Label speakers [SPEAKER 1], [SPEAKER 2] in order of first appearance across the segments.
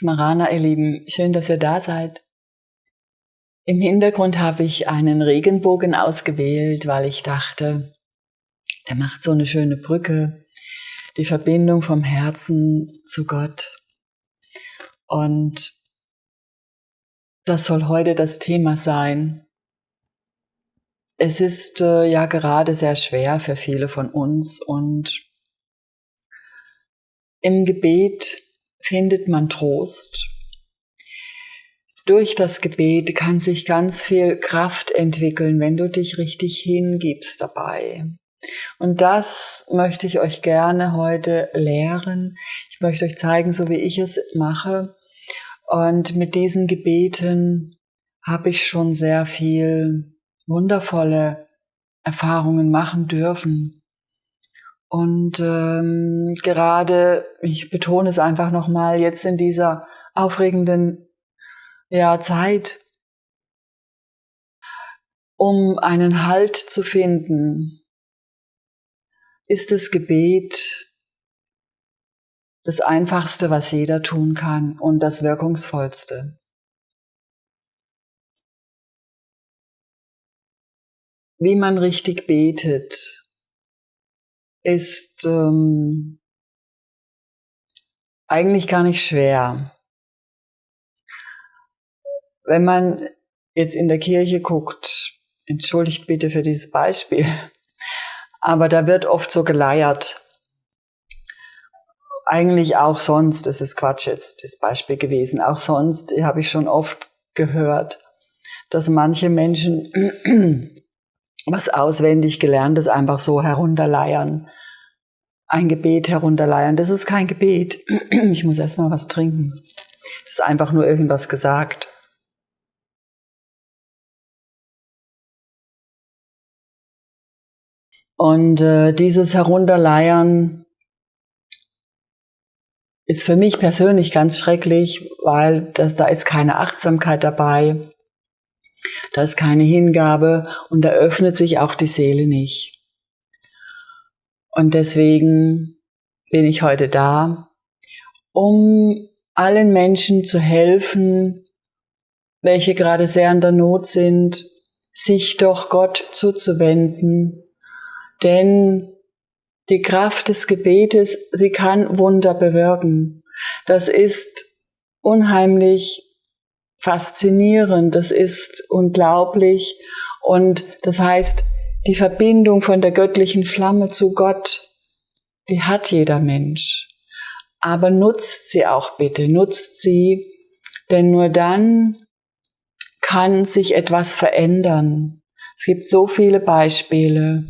[SPEAKER 1] Smarana, ihr Lieben, schön, dass ihr da seid. Im Hintergrund habe ich einen Regenbogen ausgewählt, weil ich dachte, der macht so eine schöne Brücke, die Verbindung vom Herzen zu Gott. Und das soll heute das Thema sein. Es ist äh, ja gerade sehr schwer für viele von uns und im Gebet findet man Trost. Durch das Gebet kann sich ganz viel Kraft entwickeln, wenn du dich richtig hingibst dabei. Und das möchte ich euch gerne heute lehren. Ich möchte euch zeigen, so wie ich es mache. Und mit diesen Gebeten habe ich schon sehr viel wundervolle Erfahrungen machen dürfen. Und ähm, gerade, ich betone es einfach nochmal, jetzt in dieser aufregenden ja, Zeit, um einen Halt zu finden, ist das Gebet das Einfachste, was jeder tun kann und das Wirkungsvollste. Wie man richtig betet, ist ähm, eigentlich gar nicht schwer. Wenn man jetzt in der Kirche guckt, entschuldigt bitte für dieses Beispiel, aber da wird oft so geleiert. Eigentlich auch sonst, das ist Quatsch jetzt, das Beispiel gewesen, auch sonst habe ich schon oft gehört, dass manche Menschen was auswendig gelerntes einfach so herunterleiern. Ein Gebet herunterleiern. Das ist kein Gebet. Ich muss erstmal was trinken. Das ist einfach nur irgendwas gesagt. Und äh, dieses Herunterleiern ist für mich persönlich ganz schrecklich, weil das, da ist keine Achtsamkeit dabei. Da ist keine Hingabe und da öffnet sich auch die Seele nicht. Und deswegen bin ich heute da, um allen Menschen zu helfen, welche gerade sehr in der Not sind, sich doch Gott zuzuwenden. Denn die Kraft des Gebetes, sie kann Wunder bewirken. Das ist unheimlich faszinierend, das ist unglaublich und das heißt, die Verbindung von der göttlichen Flamme zu Gott, die hat jeder Mensch. Aber nutzt sie auch bitte, nutzt sie, denn nur dann kann sich etwas verändern. Es gibt so viele Beispiele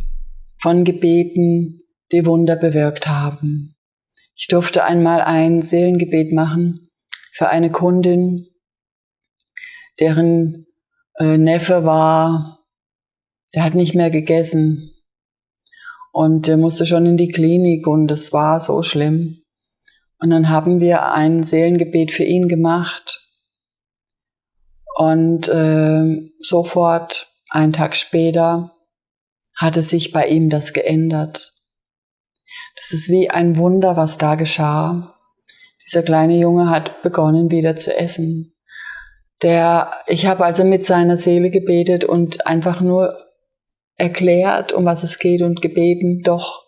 [SPEAKER 1] von Gebeten, die Wunder bewirkt haben. Ich durfte einmal ein Seelengebet machen für eine Kundin, deren äh, Neffe war, der hat nicht mehr gegessen und der musste schon in die Klinik und es war so schlimm. Und dann haben wir ein Seelengebet für ihn gemacht und äh, sofort, einen Tag später, hatte sich bei ihm das geändert. Das ist wie ein Wunder, was da geschah. Dieser kleine Junge hat begonnen wieder zu essen. Der, ich habe also mit seiner Seele gebetet und einfach nur erklärt, um was es geht und gebeten, doch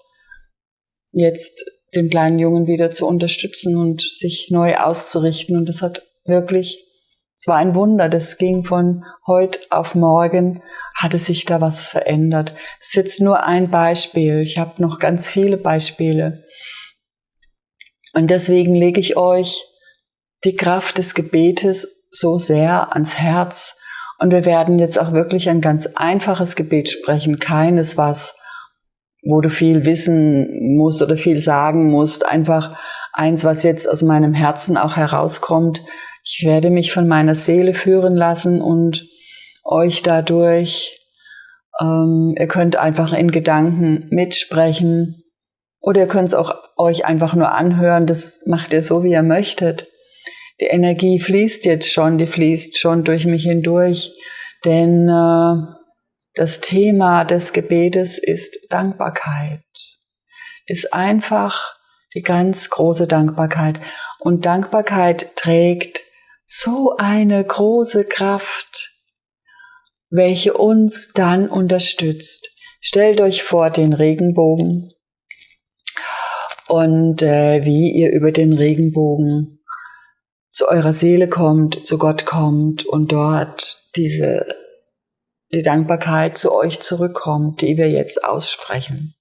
[SPEAKER 1] jetzt den kleinen Jungen wieder zu unterstützen und sich neu auszurichten. Und das hat wirklich, es war ein Wunder, das ging von heute auf morgen, hatte sich da was verändert. Das ist jetzt nur ein Beispiel. Ich habe noch ganz viele Beispiele. Und deswegen lege ich euch die Kraft des Gebetes so sehr ans Herz. Und wir werden jetzt auch wirklich ein ganz einfaches Gebet sprechen, keines, was, wo du viel wissen musst oder viel sagen musst, einfach eins, was jetzt aus meinem Herzen auch herauskommt. Ich werde mich von meiner Seele führen lassen und euch dadurch, ähm, ihr könnt einfach in Gedanken mitsprechen. Oder ihr könnt es auch euch einfach nur anhören, das macht ihr so, wie ihr möchtet die Energie fließt jetzt schon, die fließt schon durch mich hindurch, denn äh, das Thema des Gebetes ist Dankbarkeit, ist einfach die ganz große Dankbarkeit. Und Dankbarkeit trägt so eine große Kraft, welche uns dann unterstützt. Stellt euch vor den Regenbogen und äh, wie ihr über den Regenbogen zu eurer Seele kommt, zu Gott kommt und dort diese die Dankbarkeit zu euch zurückkommt, die wir jetzt aussprechen.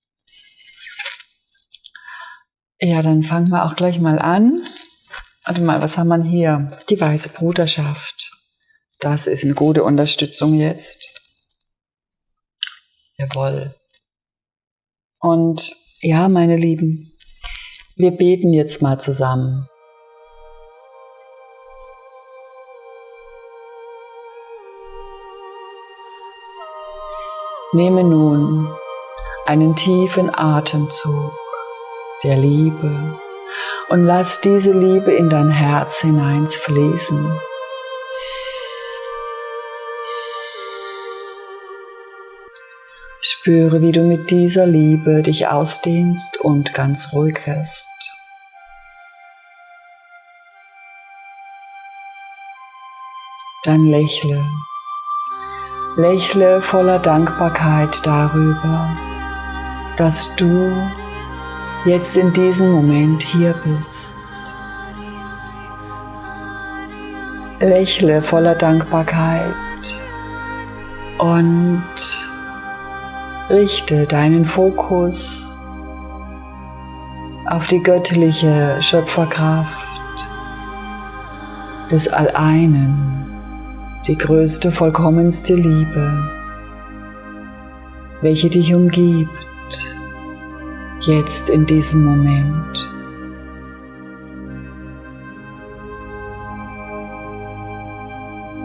[SPEAKER 1] Ja, dann fangen wir auch gleich mal an. Warte mal, was haben wir hier? Die weiße Bruderschaft. Das ist eine gute Unterstützung jetzt. Jawohl. Und ja, meine Lieben, wir beten jetzt mal zusammen. Nehme nun einen tiefen Atemzug der Liebe und lass diese Liebe in dein Herz hineinfließen. Spüre, wie du mit dieser Liebe dich ausdehnst und ganz ruhig wirst. Dann lächle Lächle voller Dankbarkeit darüber, dass du jetzt in diesem Moment hier bist. Lächle voller Dankbarkeit und richte deinen Fokus auf die göttliche Schöpferkraft des Alleinen die größte, vollkommenste Liebe, welche dich umgibt, jetzt in diesem Moment.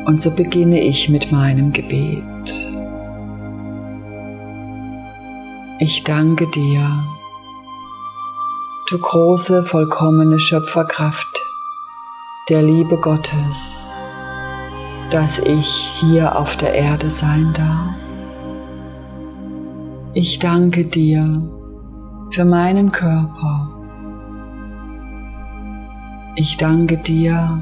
[SPEAKER 1] Und so beginne ich mit meinem Gebet. Ich danke dir, du große, vollkommene Schöpferkraft der Liebe Gottes dass ich hier auf der Erde sein darf. Ich danke dir für meinen Körper. Ich danke dir,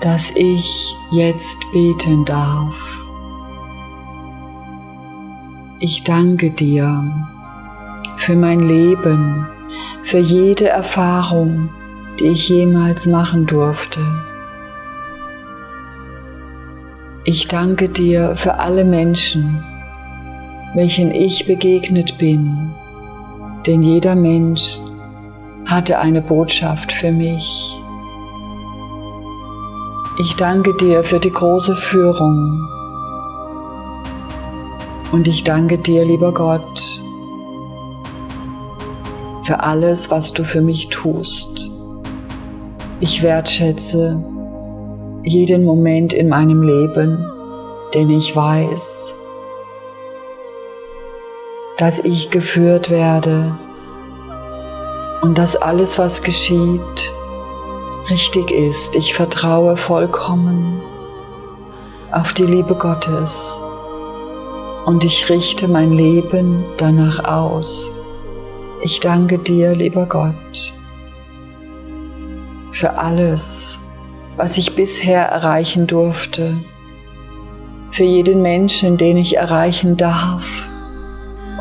[SPEAKER 1] dass ich jetzt beten darf. Ich danke dir für mein Leben, für jede Erfahrung, die ich jemals machen durfte. Ich danke dir für alle Menschen, welchen ich begegnet bin, denn jeder Mensch hatte eine Botschaft für mich. Ich danke dir für die große Führung und ich danke dir, lieber Gott, für alles, was du für mich tust. Ich wertschätze jeden Moment in meinem Leben, denn ich weiß, dass ich geführt werde und dass alles, was geschieht, richtig ist. Ich vertraue vollkommen auf die Liebe Gottes und ich richte mein Leben danach aus. Ich danke dir, lieber Gott, für alles, was ich bisher erreichen durfte, für jeden Menschen, den ich erreichen darf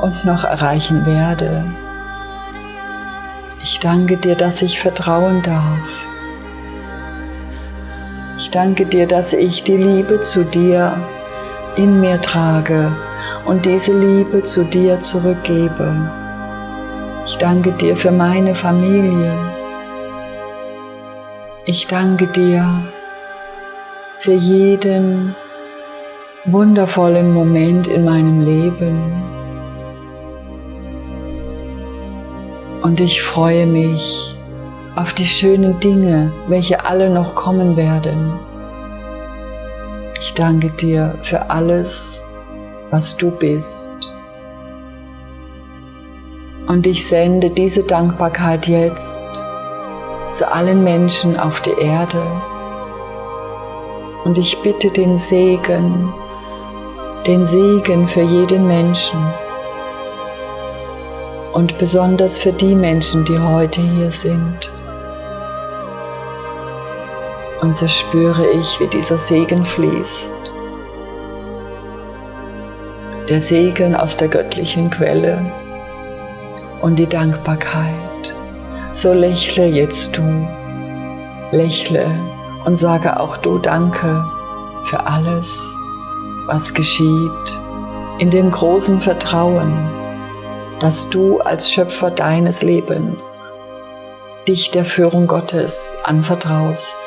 [SPEAKER 1] und noch erreichen werde. Ich danke dir, dass ich vertrauen darf. Ich danke dir, dass ich die Liebe zu dir in mir trage und diese Liebe zu dir zurückgebe. Ich danke dir für meine Familie. Ich danke dir für jeden wundervollen Moment in meinem Leben. Und ich freue mich auf die schönen Dinge, welche alle noch kommen werden. Ich danke dir für alles, was du bist. Und ich sende diese Dankbarkeit jetzt zu allen Menschen auf der Erde. Und ich bitte den Segen, den Segen für jeden Menschen. und besonders für die Menschen, die heute hier sind. Und so spüre ich, wie dieser Segen fließt. Der Segen aus der göttlichen Quelle und die Dankbarkeit. So lächle jetzt du, lächle und sage auch du Danke für alles, was geschieht, in dem großen Vertrauen, dass du als Schöpfer deines Lebens dich der Führung Gottes anvertraust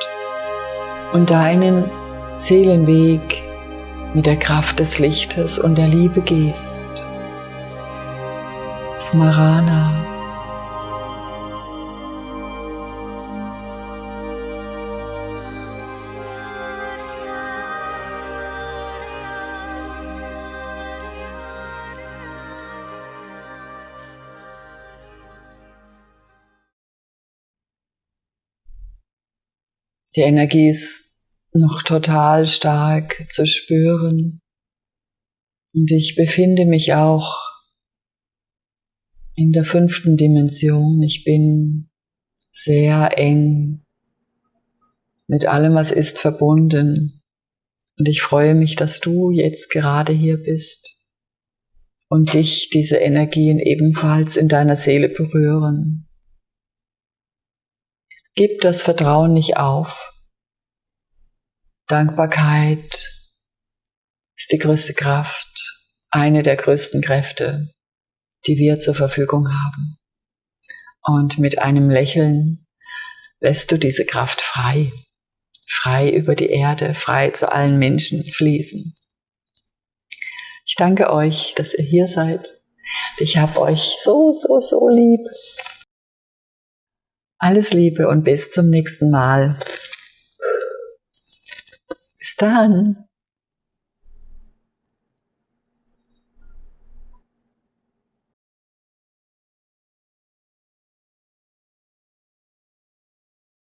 [SPEAKER 1] und deinen Seelenweg mit der Kraft des Lichtes und der Liebe gehst. Smarana. Die Energie ist noch total stark zu spüren. Und ich befinde mich auch in der fünften Dimension. Ich bin sehr eng mit allem, was ist, verbunden. Und ich freue mich, dass du jetzt gerade hier bist und dich diese Energien ebenfalls in deiner Seele berühren. Gib das Vertrauen nicht auf. Dankbarkeit ist die größte Kraft, eine der größten Kräfte, die wir zur Verfügung haben. Und mit einem Lächeln lässt du diese Kraft frei, frei über die Erde, frei zu allen Menschen fließen. Ich danke euch, dass ihr hier seid. Ich habe euch so, so, so lieb. Alles Liebe und bis zum nächsten Mal. Bis dann.